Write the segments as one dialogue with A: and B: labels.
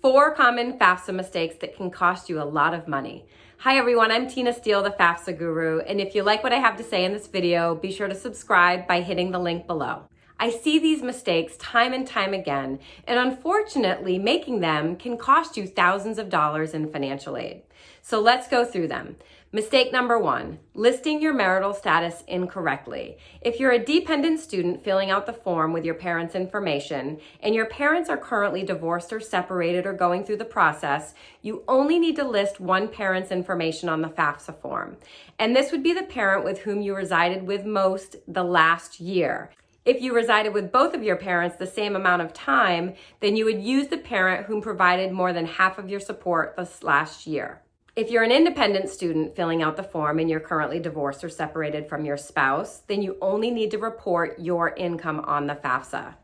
A: Four common FAFSA mistakes that can cost you a lot of money. Hi everyone, I'm Tina Steele, the FAFSA Guru, and if you like what I have to say in this video, be sure to subscribe by hitting the link below. I see these mistakes time and time again, and unfortunately, making them can cost you thousands of dollars in financial aid. So let's go through them. Mistake number one, listing your marital status incorrectly. If you're a dependent student filling out the form with your parents' information and your parents are currently divorced or separated or going through the process, you only need to list one parent's information on the FAFSA form. And this would be the parent with whom you resided with most the last year. If you resided with both of your parents the same amount of time, then you would use the parent whom provided more than half of your support this last year. If you're an independent student filling out the form and you're currently divorced or separated from your spouse, then you only need to report your income on the FAFSA.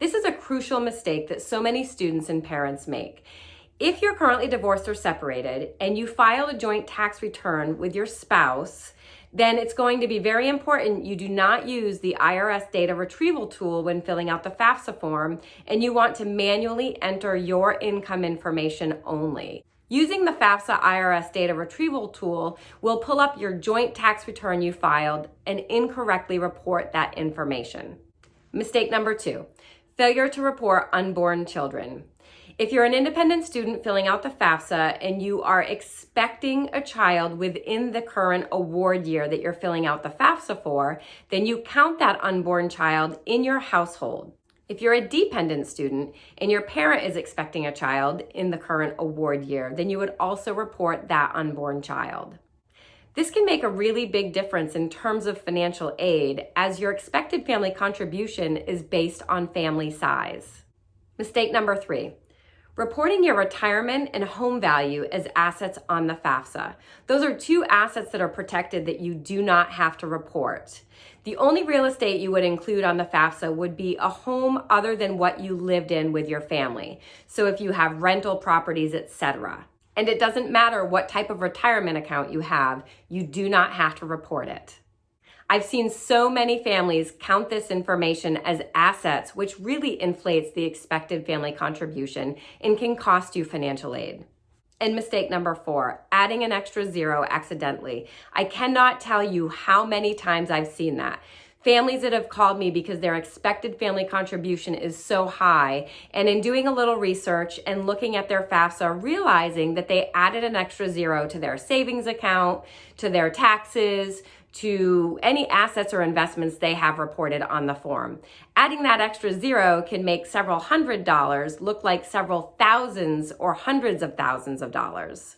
A: This is a crucial mistake that so many students and parents make. If you're currently divorced or separated and you file a joint tax return with your spouse, then it's going to be very important you do not use the IRS data retrieval tool when filling out the FAFSA form, and you want to manually enter your income information only. Using the FAFSA IRS data retrieval tool will pull up your joint tax return you filed and incorrectly report that information. Mistake number two, failure to report unborn children. If you're an independent student filling out the FAFSA and you are expecting a child within the current award year that you're filling out the FAFSA for, then you count that unborn child in your household. If you're a dependent student and your parent is expecting a child in the current award year, then you would also report that unborn child. This can make a really big difference in terms of financial aid as your expected family contribution is based on family size. Mistake number three, Reporting your retirement and home value as assets on the FAFSA. Those are two assets that are protected that you do not have to report. The only real estate you would include on the FAFSA would be a home other than what you lived in with your family. So if you have rental properties, etc. And it doesn't matter what type of retirement account you have, you do not have to report it. I've seen so many families count this information as assets, which really inflates the expected family contribution and can cost you financial aid. And mistake number four, adding an extra zero accidentally. I cannot tell you how many times I've seen that. Families that have called me because their expected family contribution is so high. And in doing a little research and looking at their FAFSA, realizing that they added an extra zero to their savings account, to their taxes, to any assets or investments they have reported on the form. Adding that extra zero can make several hundred dollars look like several thousands or hundreds of thousands of dollars.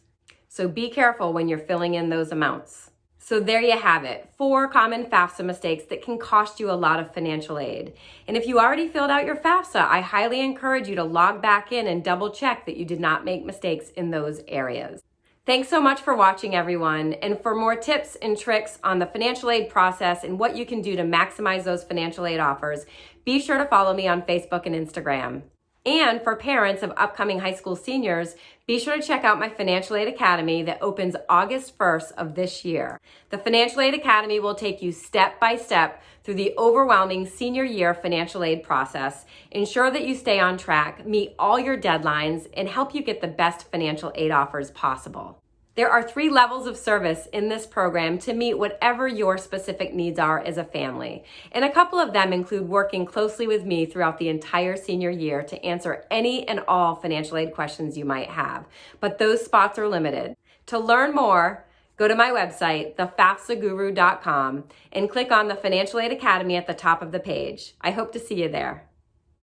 A: So be careful when you're filling in those amounts. So there you have it, four common FAFSA mistakes that can cost you a lot of financial aid. And if you already filled out your FAFSA, I highly encourage you to log back in and double check that you did not make mistakes in those areas. Thanks so much for watching everyone. And for more tips and tricks on the financial aid process and what you can do to maximize those financial aid offers, be sure to follow me on Facebook and Instagram. And for parents of upcoming high school seniors, be sure to check out my Financial Aid Academy that opens August 1st of this year. The Financial Aid Academy will take you step by step through the overwhelming senior year financial aid process, ensure that you stay on track, meet all your deadlines, and help you get the best financial aid offers possible. There are three levels of service in this program to meet whatever your specific needs are as a family. And a couple of them include working closely with me throughout the entire senior year to answer any and all financial aid questions you might have. But those spots are limited. To learn more, go to my website, thefafsaguru.com, and click on the Financial Aid Academy at the top of the page. I hope to see you there.